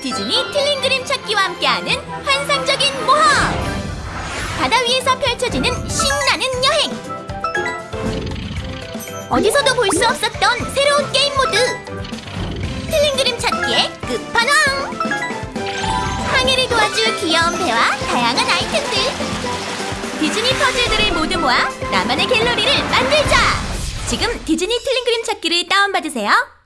디즈니 틀린 그림 찾기와 함께하는 환상적인 모험! 바다 위에서 펼쳐지는 신나는 여행! 어디서도 볼 수 없었던 새로운 게임 모드! 틀린 그림 찾기의 끝판왕! 항해를 도와줄 귀여운 배와 다양한 아이템들! 디즈니 퍼즐들을 모두 모아 나만의 갤러리를 만들자! 지금 디즈니 틀린 그림 찾기를 다운받으세요.